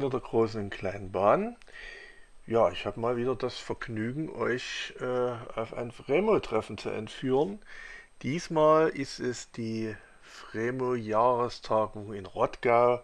Freunde der großen und kleinen Bahn. Ja, ich habe mal wieder das Vergnügen, euch äh, auf ein Fremo-Treffen zu entführen. Diesmal ist es die Fremo-Jahrestagung in Rottgau.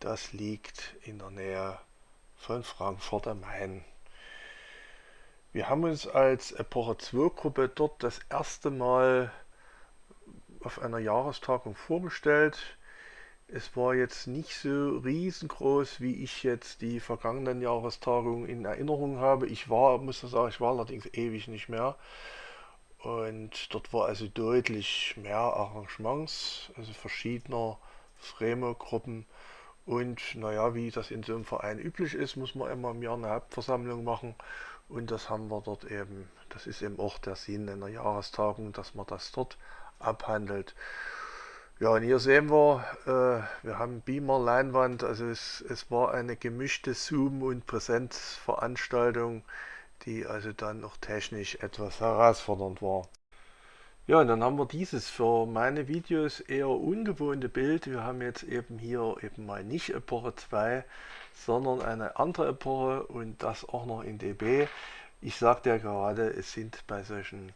Das liegt in der Nähe von Frankfurt am Main. Wir haben uns als Epoche 2 Gruppe dort das erste Mal auf einer Jahrestagung vorgestellt. Es war jetzt nicht so riesengroß, wie ich jetzt die vergangenen Jahrestagungen in Erinnerung habe. Ich war, muss ich sagen, ich war allerdings ewig nicht mehr. Und dort war also deutlich mehr Arrangements, also verschiedener Fremo-Gruppen. Und naja, wie das in so einem Verein üblich ist, muss man immer im Jahr eine Hauptversammlung machen. Und das haben wir dort eben, das ist eben auch der Sinn einer Jahrestagung, dass man das dort abhandelt. Ja, und hier sehen wir, äh, wir haben Beamer, Leinwand, also es, es war eine gemischte Zoom- und Präsenzveranstaltung, die also dann auch technisch etwas herausfordernd war. Ja, und dann haben wir dieses für meine Videos eher ungewohnte Bild. Wir haben jetzt eben hier eben mal nicht Epoche 2, sondern eine andere Epoche und das auch noch in dB. Ich sagte ja gerade, es sind bei solchen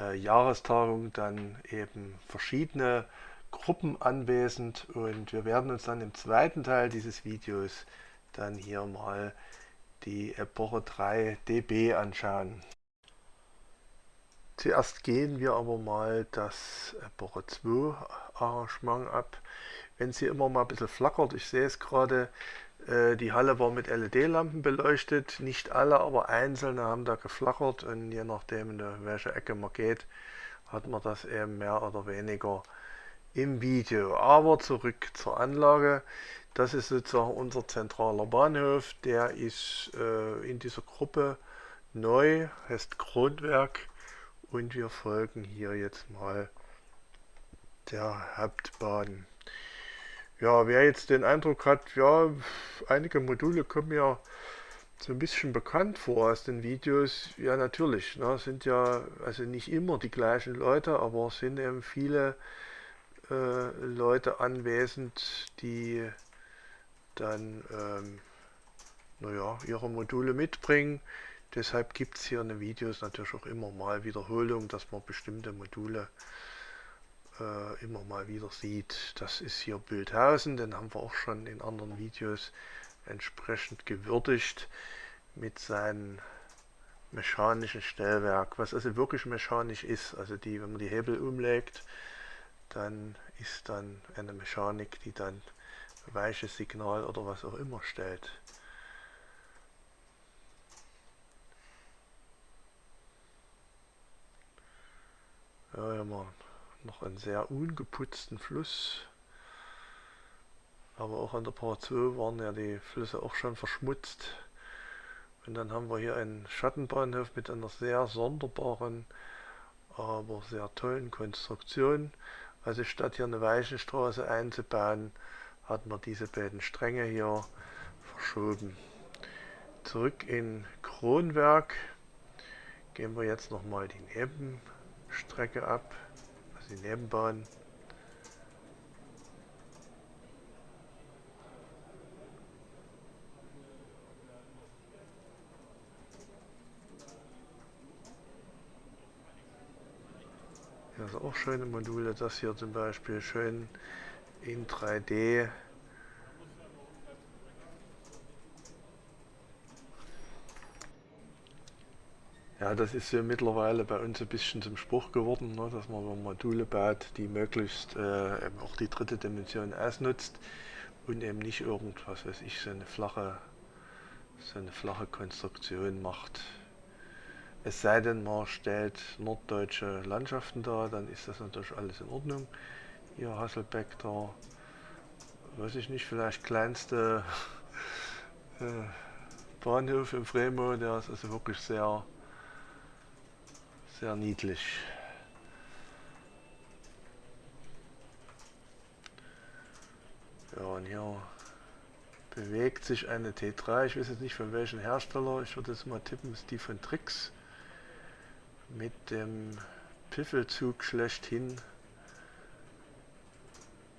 äh, Jahrestagungen dann eben verschiedene Gruppen anwesend und wir werden uns dann im zweiten Teil dieses Videos dann hier mal die Epoche 3 dB anschauen. Zuerst gehen wir aber mal das Epoche 2 Arrangement ab. Wenn sie immer mal ein bisschen flackert, ich sehe es gerade, äh, die Halle war mit LED-Lampen beleuchtet, nicht alle, aber einzelne haben da geflackert und je nachdem, in welche Ecke man geht, hat man das eben mehr oder weniger im Video. Aber zurück zur Anlage. Das ist sozusagen unser zentraler Bahnhof. Der ist äh, in dieser Gruppe neu, heißt Kronwerk. Und wir folgen hier jetzt mal der Hauptbahn. Ja, wer jetzt den Eindruck hat, ja, einige Module kommen ja so ein bisschen bekannt vor aus den Videos. Ja, natürlich, ne, sind ja also nicht immer die gleichen Leute, aber sind eben viele äh, Leute anwesend, die dann ähm, naja, ihre Module mitbringen. Deshalb gibt es hier in den Videos natürlich auch immer mal Wiederholung, dass man bestimmte Module äh, immer mal wieder sieht. Das ist hier Bildhausen, den haben wir auch schon in anderen Videos entsprechend gewürdigt mit seinem mechanischen Stellwerk, was also wirklich mechanisch ist, also die, wenn man die Hebel umlegt, dann ist dann eine Mechanik, die dann weiches Signal oder was auch immer stellt. Ja, hier haben wir noch einen sehr ungeputzten Fluss. Aber auch an der Part 2 waren ja die Flüsse auch schon verschmutzt. Und dann haben wir hier einen Schattenbahnhof mit einer sehr sonderbaren, aber sehr tollen Konstruktion. Also statt hier eine Weichenstraße einzubauen, hat man diese beiden Stränge hier verschoben. Zurück in Kronwerk gehen wir jetzt nochmal die Nebenstrecke ab, also die Nebenbahn. Ist auch schöne Module, das hier zum Beispiel schön in 3D. Ja, das ist so mittlerweile bei uns ein bisschen zum Spruch geworden, ne, dass man Module baut, die möglichst äh, eben auch die dritte Dimension ausnutzt und eben nicht irgendwas, weiß ich, so eine flache, so eine flache Konstruktion macht. Es sei denn, man stellt norddeutsche Landschaften dar, dann ist das natürlich alles in Ordnung. Hier Hasselbeck, da weiß ich nicht, vielleicht kleinste äh, Bahnhof im Fremo, der ist also wirklich sehr, sehr niedlich. Ja, und hier bewegt sich eine T3, ich weiß jetzt nicht von welchem Hersteller, ich würde jetzt mal tippen, ist die von Trix mit dem Piffelzug schlechthin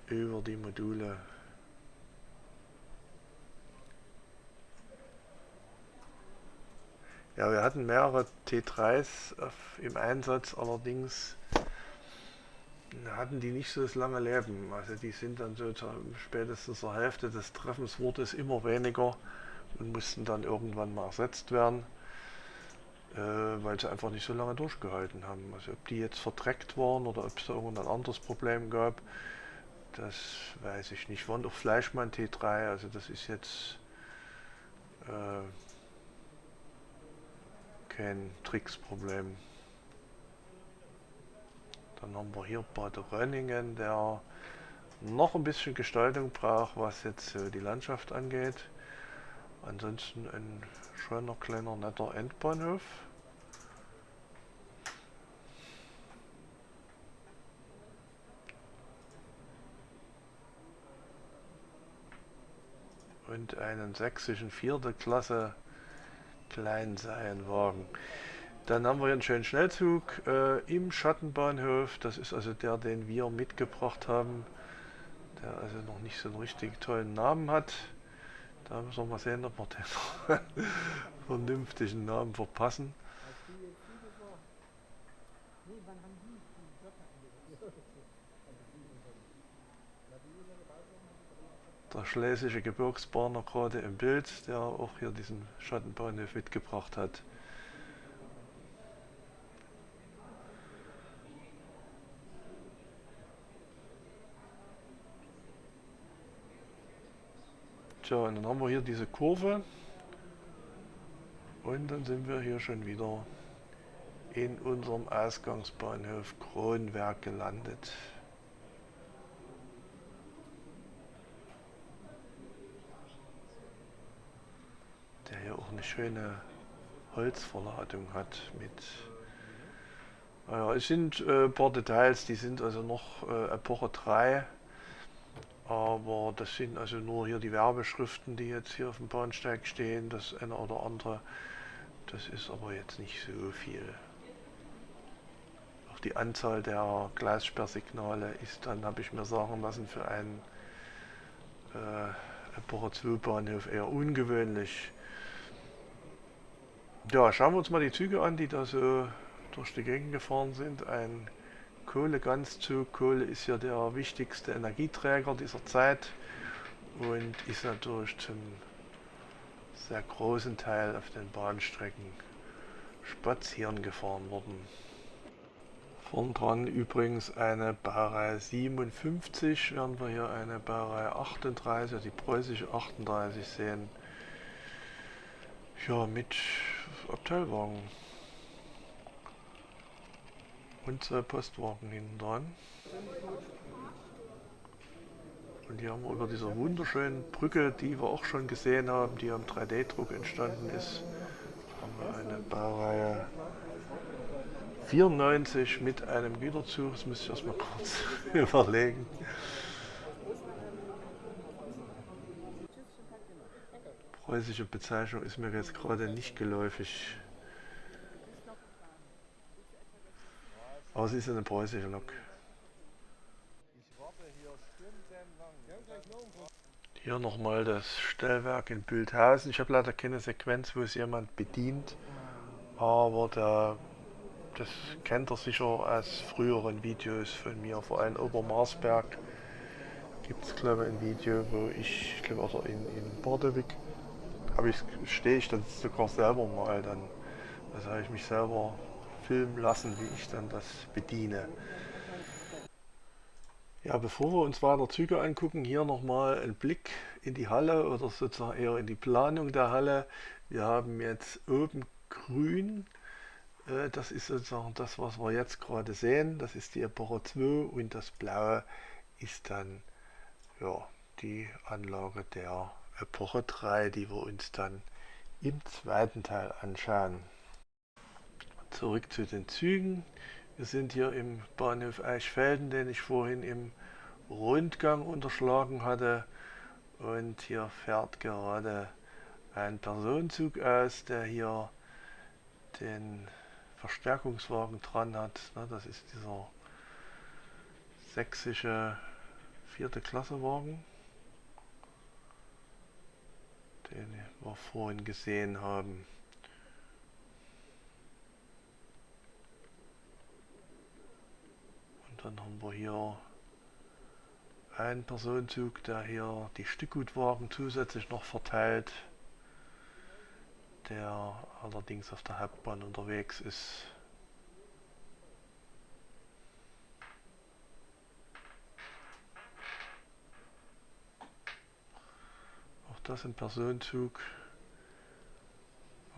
über die Module. Ja, wir hatten mehrere T3s auf, im Einsatz, allerdings hatten die nicht so das lange Leben. Also die sind dann so zur, spätestens zur Hälfte des Treffens wurde es immer weniger und mussten dann irgendwann mal ersetzt werden äh, weil sie einfach nicht so lange durchgehalten haben. Also ob die jetzt verdreckt waren oder ob es da irgendein anderes Problem gab, das weiß ich nicht. Waren doch Fleischmann T3, also das ist jetzt äh, kein Tricksproblem. Dann haben wir hier Bad Rönningen, der noch ein bisschen Gestaltung braucht, was jetzt äh, die Landschaft angeht. Ansonsten ein schöner kleiner netter Endbahnhof. Und einen sächsischen vierte Klasse Kleinseienwagen. Dann haben wir hier einen schönen Schnellzug äh, im Schattenbahnhof. Das ist also der, den wir mitgebracht haben, der also noch nicht so einen richtig tollen Namen hat. Da müssen wir mal sehen, ob wir den vernünftigen Namen verpassen. Der schlesische Gebirgsbahner gerade im Bild, der auch hier diesen Schattenbahnhof mitgebracht hat. Tja, und dann haben wir hier diese Kurve. Und dann sind wir hier schon wieder in unserem Ausgangsbahnhof Kronwerk gelandet. Der hier auch eine schöne Holzverladung hat mit naja, es sind äh, ein paar Details, die sind also noch äh, Epoche 3 aber das sind also nur hier die Werbeschriften, die jetzt hier auf dem Bahnsteig stehen, das eine oder andere. Das ist aber jetzt nicht so viel. Auch die Anzahl der Glassperrsignale ist dann, habe ich mir sagen lassen, für einen äh, Epoche 2 Bahnhof eher ungewöhnlich. Ja, schauen wir uns mal die Züge an, die da so durch die Gegend gefahren sind. Ein Kohleganzzug. Kohle ist ja der wichtigste Energieträger dieser Zeit und ist natürlich zum sehr großen Teil auf den Bahnstrecken spazieren gefahren worden. Vorn dran übrigens eine Baureihe 57, während wir hier eine Baureihe 38, also die preußische 38 sehen. Ja, mit Abteilwagen und zwei Postwagen hinten dran. Und hier haben wir über dieser wunderschönen Brücke, die wir auch schon gesehen haben, die am 3D-Druck entstanden ist, haben wir eine Baureihe 94 mit einem Güterzug. Das muss ich erstmal kurz überlegen. Preußische Bezeichnung ist mir jetzt gerade nicht geläufig. Aber es ist eine preußische Lok. Hier nochmal das Stellwerk in Bildhausen. Ich habe leider keine Sequenz, wo es jemand bedient, aber da, das kennt er sicher aus früheren Videos von mir, vor allem Obermarsberg gibt es glaube ich ein Video, wo ich, glaube also in, in Bordewig, aber ich stehe ich dann sogar selber mal dann, also habe ich mich selber filmen lassen, wie ich dann das bediene. Ja, bevor wir uns weiter Züge angucken, hier nochmal ein Blick in die Halle oder sozusagen eher in die Planung der Halle. Wir haben jetzt oben grün, äh, das ist sozusagen das, was wir jetzt gerade sehen. Das ist die Epoche 2 und das blaue ist dann ja, die Anlage der Epoche 3, die wir uns dann im zweiten Teil anschauen. Zurück zu den Zügen. Wir sind hier im Bahnhof Eichfelden, den ich vorhin im Rundgang unterschlagen hatte. Und hier fährt gerade ein Personenzug aus, der hier den Verstärkungswagen dran hat. Das ist dieser sächsische vierte Klasse Wagen, den wir vorhin gesehen haben. Dann haben wir hier einen Personenzug, der hier die Stückgutwagen zusätzlich noch verteilt, der allerdings auf der Hauptbahn unterwegs ist. Auch das ein Personenzug.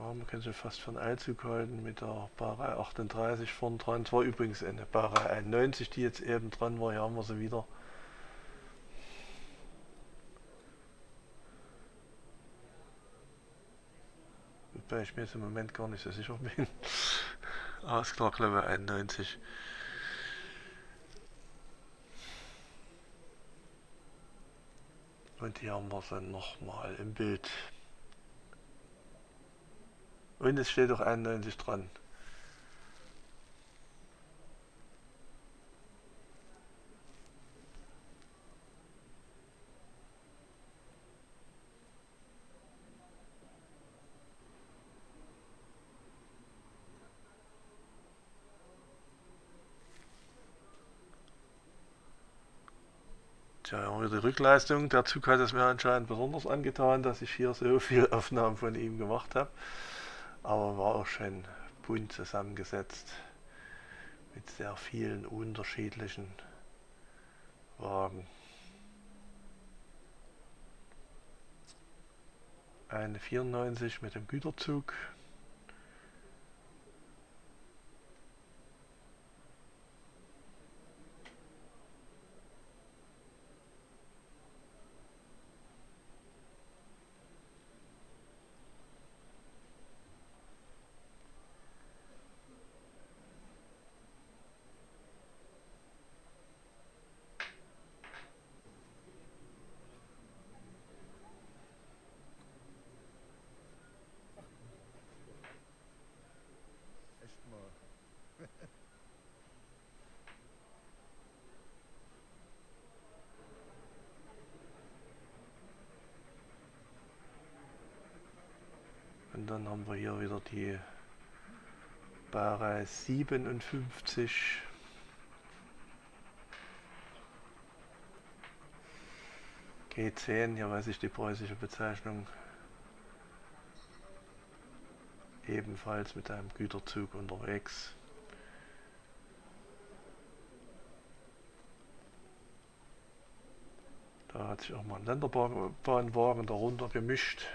Ja, man kann sich fast einen Eilzug halten mit der Barei 38 vorn dran. Es war übrigens eine Barei 91, die jetzt eben dran war. Hier haben wir sie wieder. Wobei ich mir jetzt im Moment gar nicht so sicher bin. ah, ist klar, glaube 91. Und hier haben wir sie nochmal im Bild. Und es steht auch 91 dran. Tja, die Rückleistung. Der Zug hat es mir anscheinend besonders angetan, dass ich hier so viele Aufnahmen von ihm gemacht habe aber war auch schön bunt zusammengesetzt mit sehr vielen unterschiedlichen Wagen. Eine 94 mit dem Güterzug, Und dann haben wir hier wieder die Bare 57. G10, hier weiß ich die preußische Bezeichnung. Ebenfalls mit einem Güterzug unterwegs. Da hat sich auch mal ein Länderbahnwagen darunter gemischt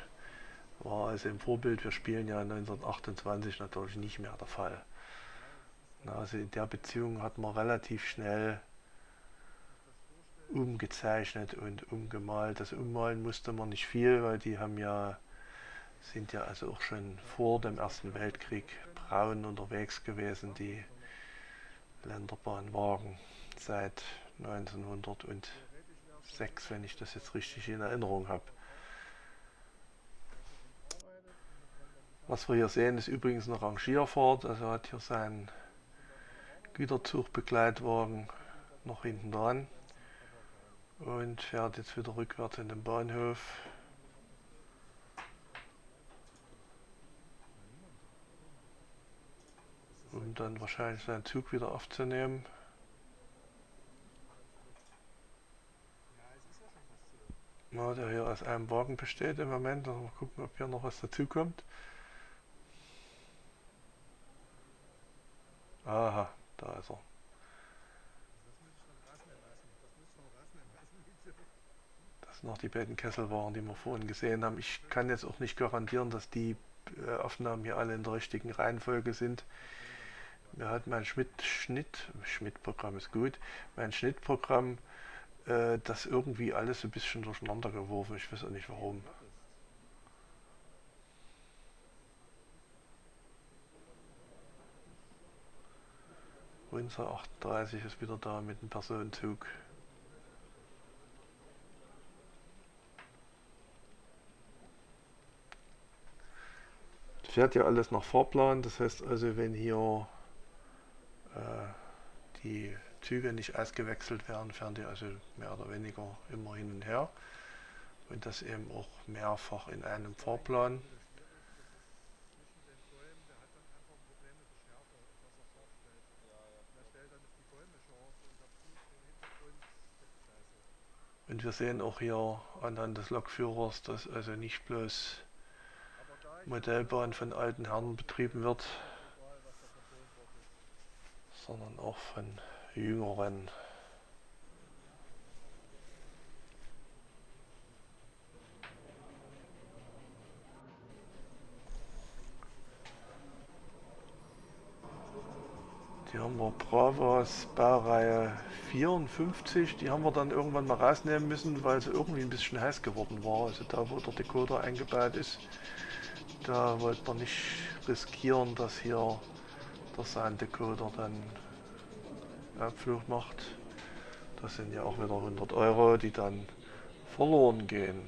war also im Vorbild, wir spielen ja 1928 natürlich nicht mehr der Fall. Also in der Beziehung hat man relativ schnell umgezeichnet und umgemalt. Das Ummalen musste man nicht viel, weil die haben ja, sind ja also auch schon vor dem Ersten Weltkrieg braun unterwegs gewesen, die Länderbahnwagen seit 1906, wenn ich das jetzt richtig in Erinnerung habe. Was wir hier sehen, ist übrigens eine Rangierfahrt. Also hat hier seinen Güterzugbegleitwagen noch hinten dran und fährt jetzt wieder rückwärts in den Bahnhof. Um dann wahrscheinlich seinen Zug wieder aufzunehmen. Ja, der hier aus einem Wagen besteht im Moment. Also mal gucken, ob hier noch was dazukommt. Aha, da ist er. Das sind noch die beiden Kesselwaren, die wir vorhin gesehen haben. Ich kann jetzt auch nicht garantieren, dass die äh, Aufnahmen hier alle in der richtigen Reihenfolge sind. Mir hat mein Schmidt-Schnitt, Schmidt-Programm ist gut, mein Schnittprogramm äh, das irgendwie alles ein bisschen durcheinander geworfen. Ich weiß auch nicht warum. Windsor 38 ist wieder da mit dem Personenzug. Fährt ja alles nach Fahrplan, das heißt also, wenn hier äh, die Züge nicht ausgewechselt werden, fahren die also mehr oder weniger immer hin und her. Und das eben auch mehrfach in einem Fahrplan. Und wir sehen auch hier anhand des Lokführers, dass also nicht bloß Modellbahn von alten Herren betrieben wird, sondern auch von jüngeren. Die haben wir Bravos Baureihe 54, die haben wir dann irgendwann mal rausnehmen müssen, weil sie irgendwie ein bisschen heiß geworden war. Also da wo der Decoder eingebaut ist, da wollte man nicht riskieren, dass hier der Sounddecoder dann Abflug macht. Das sind ja auch wieder 100 Euro, die dann verloren gehen.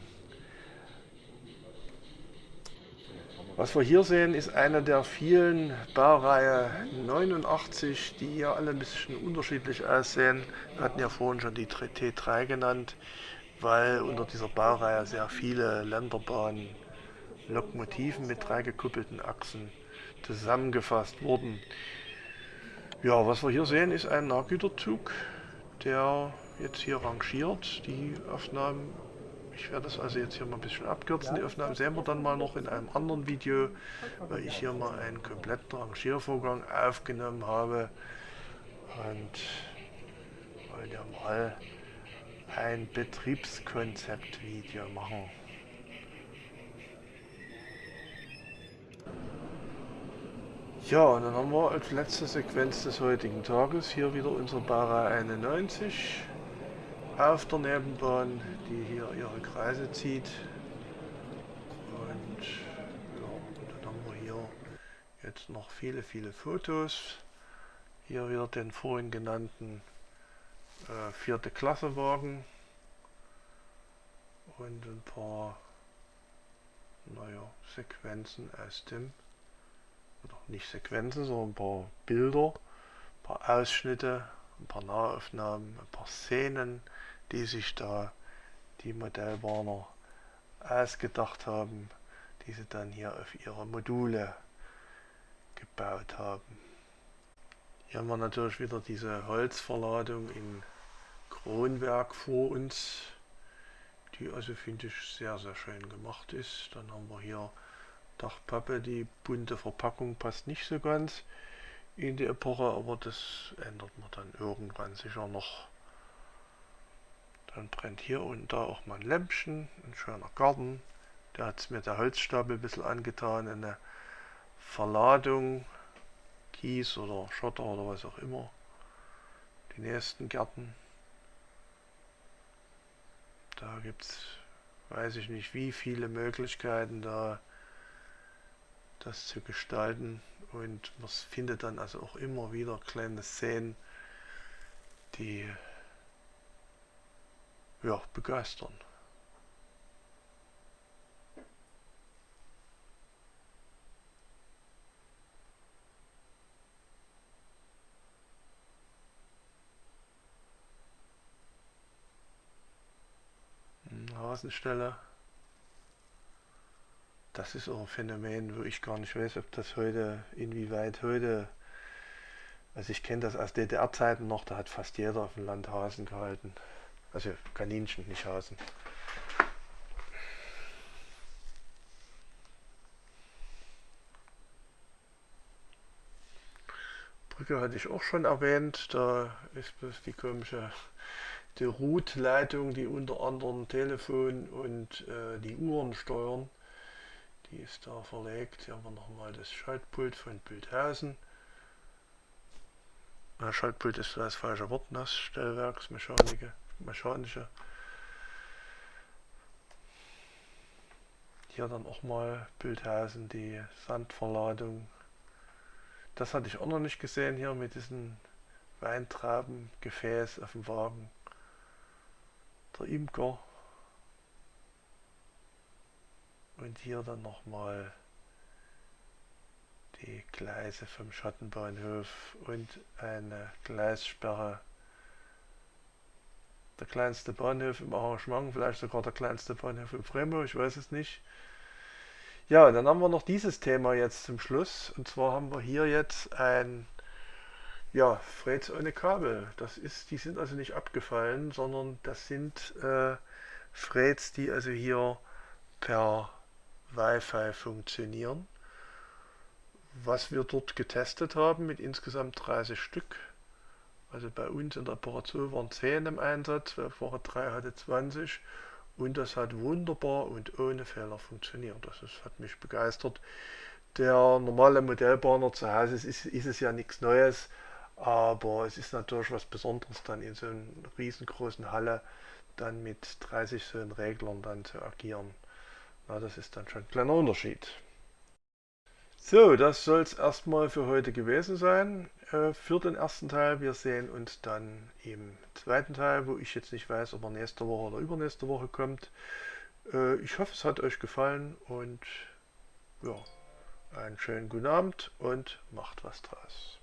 Was wir hier sehen, ist eine der vielen Baureihe 89, die hier alle ein bisschen unterschiedlich aussehen. Wir hatten ja vorhin schon die T3 genannt, weil unter dieser Baureihe sehr viele Länderbahnen Lokomotiven mit drei gekuppelten Achsen zusammengefasst wurden. Ja, was wir hier sehen, ist ein Nahgüterzug, der jetzt hier rangiert. Die Aufnahmen ich werde das also jetzt hier mal ein bisschen abkürzen. Die Aufnahmen sehen wir dann mal noch in einem anderen Video, weil ich hier mal einen kompletten Rangiervorgang aufgenommen habe. Und wollen ja mal ein Betriebskonzept-Video machen. Ja, und dann haben wir als letzte Sequenz des heutigen Tages hier wieder unsere Bara 91 auf der Nebenbahn, die hier ihre Kreise zieht. Und, ja, dann haben wir hier jetzt noch viele, viele Fotos. Hier wieder den vorhin genannten äh, vierte Klasse Wagen und ein paar naja, Sequenzen aus dem, oder nicht Sequenzen, sondern ein paar Bilder, ein paar Ausschnitte, ein paar Nahaufnahmen, ein paar Szenen, die sich da die Modellbahner ausgedacht haben, die sie dann hier auf ihre Module gebaut haben. Hier haben wir natürlich wieder diese Holzverladung in Kronwerk vor uns, die also finde ich sehr sehr schön gemacht ist. Dann haben wir hier Dachpappe, die bunte Verpackung passt nicht so ganz in die Epoche, aber das ändert man dann irgendwann sicher noch. Dann brennt hier und da auch mal ein Lämpchen, ein schöner Garten. Da hat es mir der Holzstapel ein bisschen angetan, eine Verladung, Kies oder Schotter oder was auch immer. Die nächsten Gärten. Da gibt es, weiß ich nicht, wie viele Möglichkeiten da das zu gestalten. Und man findet dann also auch immer wieder kleine Szenen, die ja, begeistern. Hasenstelle. Das ist auch ein Phänomen, wo ich gar nicht weiß, ob das heute, inwieweit heute, also ich kenne das aus DDR-Zeiten noch, da hat fast jeder auf dem Land Hasen gehalten. Also Kaninchen, nicht Hasen. Brücke hatte ich auch schon erwähnt. Da ist bloß die komische die Route-Leitung, die unter anderem Telefon und äh, die Uhren steuern. Die ist da verlegt. Hier haben wir nochmal das Schaltpult von Bildhausen. Na, Schaltpult ist das falsche Wort, das Stellwerksmechanik mechanische. Hier dann auch mal Bildhausen, die Sandverladung. Das hatte ich auch noch nicht gesehen hier mit diesen Weintraubengefäß auf dem Wagen. Der Imker. Und hier dann nochmal die Gleise vom Schattenbahnhof und eine Gleissperre der kleinste Bahnhof im Arrangement, vielleicht sogar der kleinste Bahnhof in Bremo, ich weiß es nicht. Ja, dann haben wir noch dieses Thema jetzt zum Schluss. Und zwar haben wir hier jetzt ein Ja, Threads ohne Kabel. Das ist, die sind also nicht abgefallen, sondern das sind äh, Threads, die also hier per Wi-Fi funktionieren. Was wir dort getestet haben mit insgesamt 30 Stück. Also bei uns in der Apparatur waren 10 im Einsatz, Woche 3 hatte 20 und das hat wunderbar und ohne Fehler funktioniert. Das ist, hat mich begeistert. Der normale Modellbahner zu Hause ist, ist es ja nichts Neues. Aber es ist natürlich was Besonderes, dann in so einer riesengroßen Halle dann mit 30 so Reglern dann zu agieren. Na, das ist dann schon ein kleiner Unterschied. So, das soll es erstmal für heute gewesen sein. Äh, für den ersten Teil. Wir sehen uns dann im zweiten Teil, wo ich jetzt nicht weiß, ob er nächste Woche oder übernächste Woche kommt. Äh, ich hoffe, es hat euch gefallen und ja, einen schönen guten Abend und macht was draus.